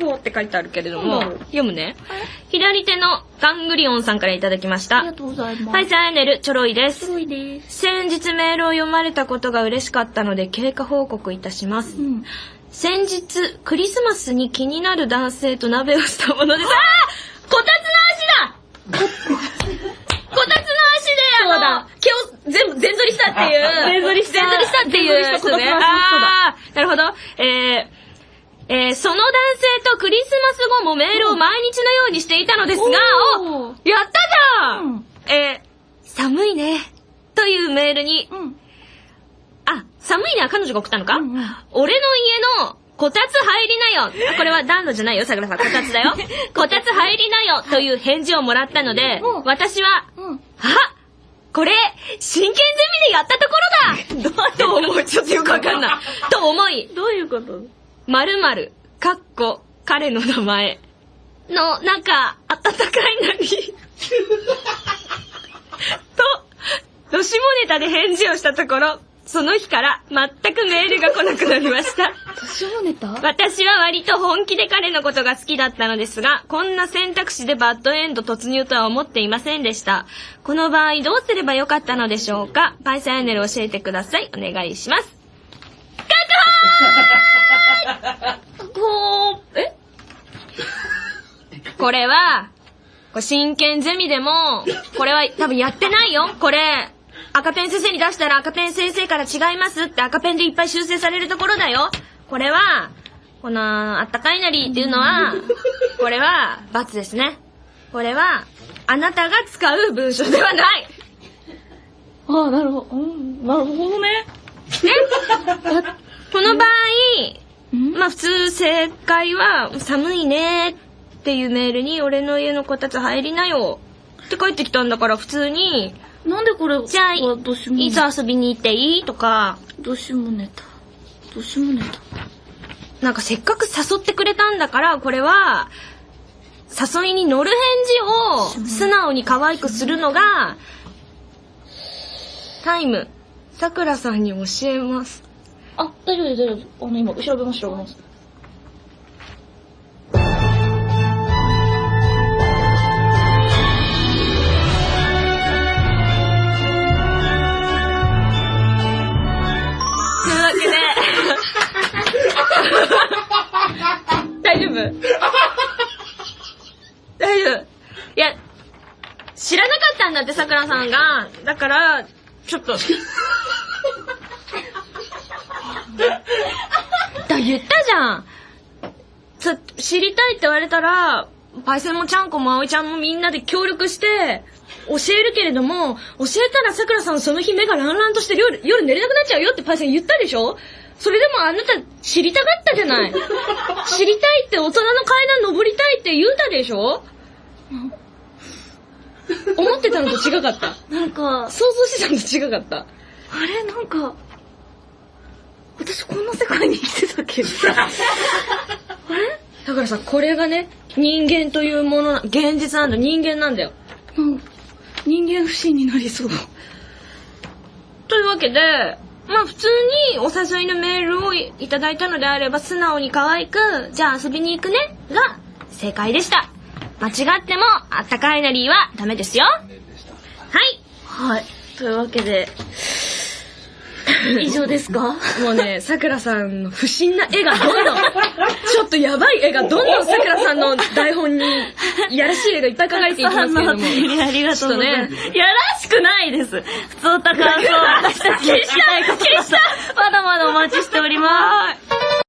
ほーって書いてあるけれども読むね。左手のガングリオンさんからいただきましたありが。とうございます。パイセンアイネル、チョロイです。すごいです。先日メールを読まれたことが嬉しかったので経過報告いたしますう。ん。先日、クリスマスに気になる男性と鍋をしたものです。ああこたつの足だこたつの足で、あのだ、毛を全部、全反りしたっていう。全反りした全反りしたっていうやつね。ああー、なるほど。えー、えー、その男性とクリスマス後もメールを毎日のようにしていたのですが、おやったじゃん、うんえー、寒いね。というメールに、うん。あ、寒いねは彼女が送ったのか、うんうん俺の家のこたつ入りなよ。あこれは暖炉じゃないよ、桜さん。こたつだよ。こたつ入りなよという返事をもらったのでうん、私は、うん。あこれ、真剣ゼミでやったところだ と？思う？ちょっとよくわかんない。と思い、どういうこと？〇〇、かっこ、彼の名前の、なんか、いなに、と、どしもネタで返事をしたところ、その日から全くメールが来なくなりました。年もネタ？私は割と本気で彼のことが好きだったのですが、こんな選択肢でバッドエンド突入とは思っていませんでした。この場合どうすればよかったのでしょうか？パイセンアイネル教えてください。お願いします。こう、え？これは、これ真剣ゼミでも、これは多分やってないよ。これ、赤ペン先生に出したら赤ペン先生から違いますって赤ペンでいっぱい修正されるところだよ。これは、この、あったかいなりっていうのは、これは、罰ですね。これは、あなたが使う文章ではない。ああ、なるほど。うん、なるほどね。ね？この場合、うんまあ普通正解は、寒いねっていうメールに、俺の家のこたつ入りなよって帰ってきたんだから普通に、なんでこれ、じゃあ、いつ遊びに行っていい？とか、どしもネタ。どしもネタ。なんかせっかく誘ってくれたんだから、これは、誘いに乗る返事を素直に可愛くするのが、タイム、さくらさんに教えます。あ、大丈夫です、大丈夫。あの、今、調べます、調べます。というわけで、大丈夫？大丈夫いや、知らなかったんだって、さくらさんが。だから、ちょっと。だ、言ったじゃん。さ知りたいって言われたら、パイセンもちゃんこも葵ちゃんもみんなで協力して、教えるけれども、教えたらさくらさんその日目がランランとして夜夜寝れなくなっちゃうよってパイセン言ったでしょ？それでもあなた知りたかったじゃない。知りたいって大人の階段登りたいって言うたでしょ？思ってたのと違かった。なんか、想像してたのと違かった。あれなんか、私こんな世界けあれだからさ、これがね、人間というものな、現実なんだ、人間なんだよ。なんか人間不信になりそう。というわけで、まあ普通にお誘いのメールをいただいたのであれば素直に可愛く、じゃあ遊びに行くねが正解でした。間違ってもあったかいなりはダメですよ。はい。はい。というわけで、以上ですか？もうね、さくらさんの不審な絵がどんどん、ちょっとやばい絵がどんどんさくらさんの台本に、やらしい絵がいっぱい書かれていきますけども。ありがとうございます。ね、やらしくないです。普通た感想、私たち消した い、まだまだお待ちしております。